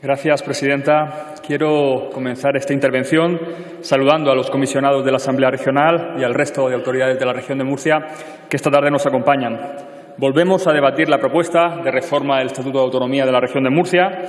Gracias, presidenta. Quiero comenzar esta intervención saludando a los comisionados de la Asamblea Regional y al resto de autoridades de la región de Murcia que esta tarde nos acompañan. Volvemos a debatir la propuesta de reforma del Estatuto de Autonomía de la región de Murcia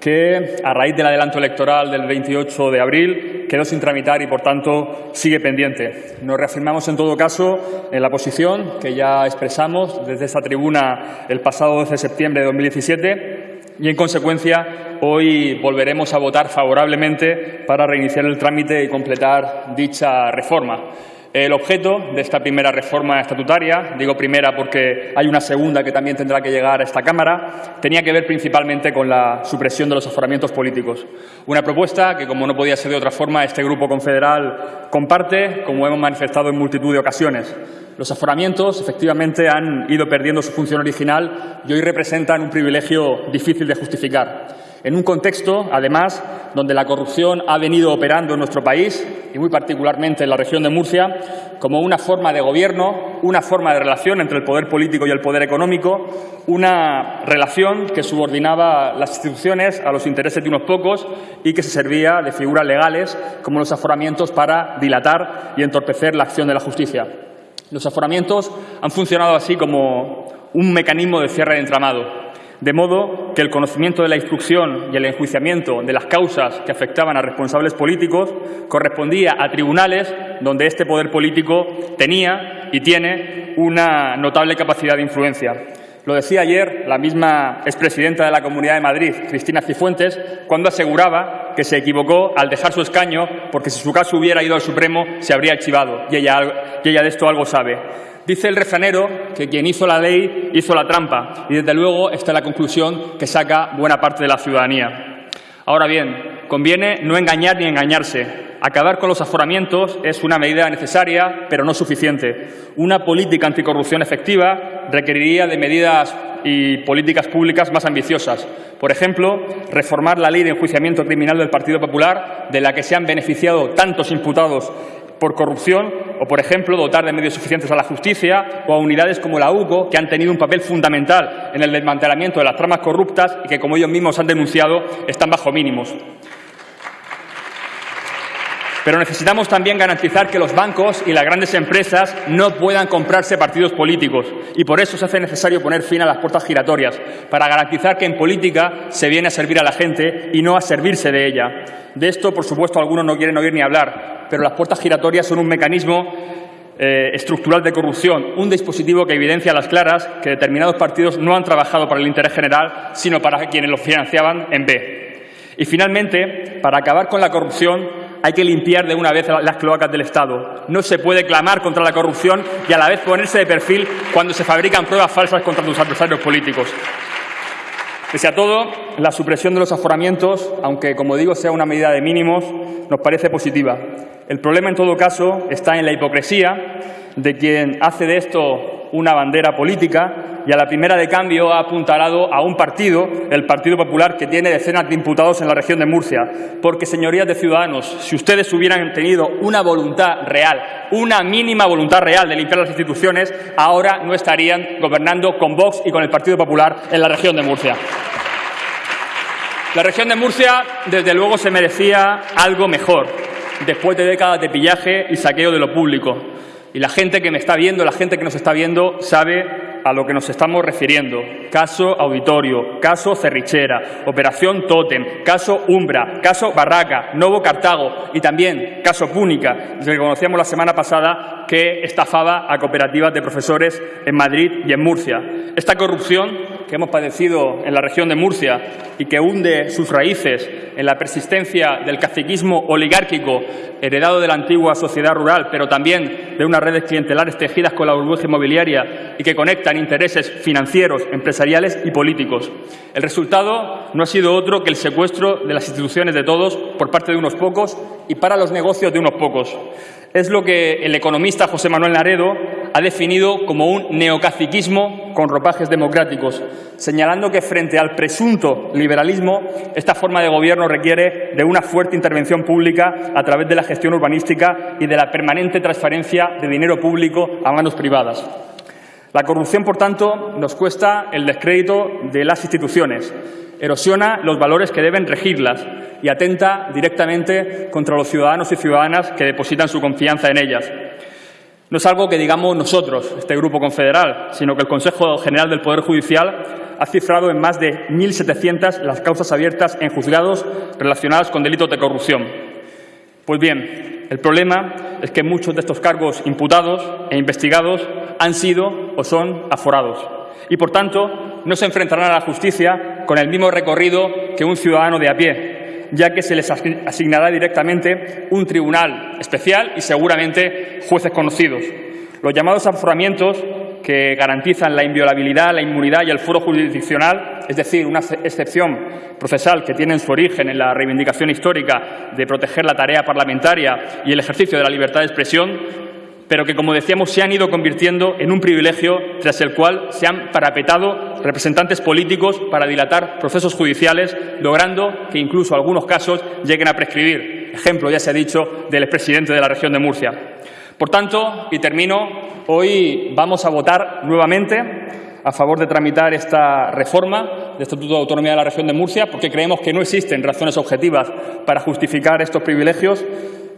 que, a raíz del adelanto electoral del 28 de abril, quedó sin tramitar y, por tanto, sigue pendiente. Nos reafirmamos, en todo caso, en la posición que ya expresamos desde esta tribuna el pasado 12 de septiembre de 2017 y, en consecuencia, hoy volveremos a votar favorablemente para reiniciar el trámite y completar dicha reforma. El objeto de esta primera reforma estatutaria, digo primera porque hay una segunda que también tendrá que llegar a esta Cámara, tenía que ver principalmente con la supresión de los aforamientos políticos. Una propuesta que, como no podía ser de otra forma, este Grupo Confederal comparte, como hemos manifestado en multitud de ocasiones. Los aforamientos, efectivamente, han ido perdiendo su función original y hoy representan un privilegio difícil de justificar en un contexto, además, donde la corrupción ha venido operando en nuestro país, y muy particularmente en la región de Murcia, como una forma de gobierno, una forma de relación entre el poder político y el poder económico, una relación que subordinaba las instituciones a los intereses de unos pocos y que se servía de figuras legales como los aforamientos para dilatar y entorpecer la acción de la justicia. Los aforamientos han funcionado así como un mecanismo de cierre de entramado, de modo que el conocimiento de la instrucción y el enjuiciamiento de las causas que afectaban a responsables políticos correspondía a tribunales donde este poder político tenía y tiene una notable capacidad de influencia. Lo decía ayer la misma expresidenta de la Comunidad de Madrid, Cristina Cifuentes, cuando aseguraba que se equivocó al dejar su escaño porque si su caso hubiera ido al Supremo se habría archivado y ella, ella de esto algo sabe. Dice el refranero que quien hizo la ley hizo la trampa y desde luego esta es la conclusión que saca buena parte de la ciudadanía. Ahora bien, conviene no engañar ni engañarse. Acabar con los aforamientos es una medida necesaria, pero no suficiente. Una política anticorrupción efectiva requeriría de medidas y políticas públicas más ambiciosas. Por ejemplo, reformar la ley de enjuiciamiento criminal del Partido Popular, de la que se han beneficiado tantos imputados por corrupción o, por ejemplo, dotar de medios suficientes a la justicia o a unidades como la UCO, que han tenido un papel fundamental en el desmantelamiento de las tramas corruptas y que, como ellos mismos han denunciado, están bajo mínimos. Pero necesitamos también garantizar que los bancos y las grandes empresas no puedan comprarse partidos políticos y por eso se hace necesario poner fin a las puertas giratorias, para garantizar que en política se viene a servir a la gente y no a servirse de ella. De esto, por supuesto, algunos no quieren oír ni hablar, pero las puertas giratorias son un mecanismo eh, estructural de corrupción, un dispositivo que evidencia a las claras que determinados partidos no han trabajado para el interés general, sino para quienes los financiaban en B. Y, finalmente, para acabar con la corrupción, hay que limpiar de una vez las cloacas del Estado. No se puede clamar contra la corrupción y a la vez ponerse de perfil cuando se fabrican pruebas falsas contra tus adversarios políticos. Pese a todo, la supresión de los aforamientos, aunque, como digo, sea una medida de mínimos, nos parece positiva. El problema, en todo caso, está en la hipocresía de quien hace de esto una bandera política y a la primera de cambio ha apuntalado a un partido, el Partido Popular, que tiene decenas de imputados en la región de Murcia. Porque, señorías de Ciudadanos, si ustedes hubieran tenido una voluntad real, una mínima voluntad real de limpiar las instituciones, ahora no estarían gobernando con Vox y con el Partido Popular en la región de Murcia. La región de Murcia, desde luego, se merecía algo mejor, después de décadas de pillaje y saqueo de lo público. Y la gente que me está viendo, la gente que nos está viendo, sabe a lo que nos estamos refiriendo. Caso Auditorio, caso Cerrichera, Operación Totem, caso Umbra, caso Barraca, Novo Cartago y también caso Púnica, que conocíamos la semana pasada que estafaba a cooperativas de profesores en Madrid y en Murcia. Esta corrupción que hemos padecido en la región de Murcia y que hunde sus raíces en la persistencia del caciquismo oligárquico heredado de la antigua sociedad rural, pero también de unas redes clientelares tejidas con la burbuja inmobiliaria y que conectan intereses financieros, empresariales y políticos. El resultado no ha sido otro que el secuestro de las instituciones de todos por parte de unos pocos y para los negocios de unos pocos. Es lo que el economista José Manuel Naredo ha definido como un neocaciquismo con ropajes democráticos, señalando que frente al presunto liberalismo, esta forma de gobierno requiere de una fuerte intervención pública a través de la gestión urbanística y de la permanente transferencia de dinero público a manos privadas. La corrupción, por tanto, nos cuesta el descrédito de las instituciones, erosiona los valores que deben regirlas y atenta directamente contra los ciudadanos y ciudadanas que depositan su confianza en ellas. No es algo que digamos nosotros, este Grupo Confederal, sino que el Consejo General del Poder Judicial ha cifrado en más de 1.700 las causas abiertas en juzgados relacionadas con delitos de corrupción. Pues bien, el problema es que muchos de estos cargos imputados e investigados han sido o son aforados y, por tanto, no se enfrentarán a la justicia con el mismo recorrido que un ciudadano de a pie, ya que se les asignará directamente un tribunal especial y seguramente jueces conocidos. Los llamados aforamientos que garantizan la inviolabilidad, la inmunidad y el foro jurisdiccional, es decir, una excepción procesal que tiene su origen en la reivindicación histórica de proteger la tarea parlamentaria y el ejercicio de la libertad de expresión, pero que, como decíamos, se han ido convirtiendo en un privilegio tras el cual se han parapetado representantes políticos para dilatar procesos judiciales, logrando que incluso algunos casos lleguen a prescribir. Ejemplo, ya se ha dicho, del expresidente de la región de Murcia. Por tanto, y termino, hoy vamos a votar nuevamente a favor de tramitar esta reforma del Estatuto de Autonomía de la Región de Murcia, porque creemos que no existen razones objetivas para justificar estos privilegios,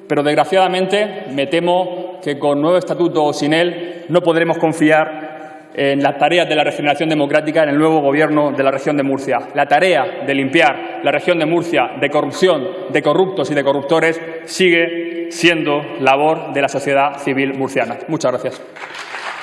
pero desgraciadamente me temo que con nuevo estatuto o sin él no podremos confiar en las tareas de la regeneración democrática en el nuevo Gobierno de la región de Murcia. La tarea de limpiar la región de Murcia de corrupción, de corruptos y de corruptores sigue siendo labor de la sociedad civil murciana. Muchas gracias.